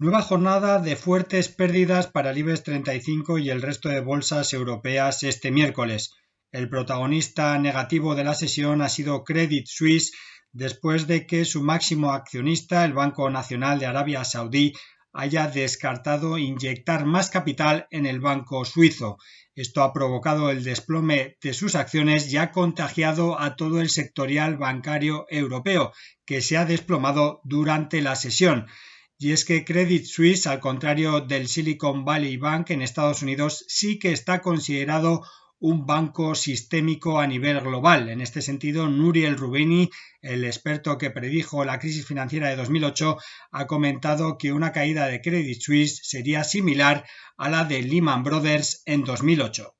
Nueva jornada de fuertes pérdidas para el IBEX 35 y el resto de bolsas europeas este miércoles. El protagonista negativo de la sesión ha sido Credit Suisse después de que su máximo accionista, el Banco Nacional de Arabia Saudí, haya descartado inyectar más capital en el banco suizo. Esto ha provocado el desplome de sus acciones y ha contagiado a todo el sectorial bancario europeo, que se ha desplomado durante la sesión. Y es que Credit Suisse, al contrario del Silicon Valley Bank en Estados Unidos, sí que está considerado un banco sistémico a nivel global. En este sentido, Nuriel Rubini, el experto que predijo la crisis financiera de 2008, ha comentado que una caída de Credit Suisse sería similar a la de Lehman Brothers en 2008.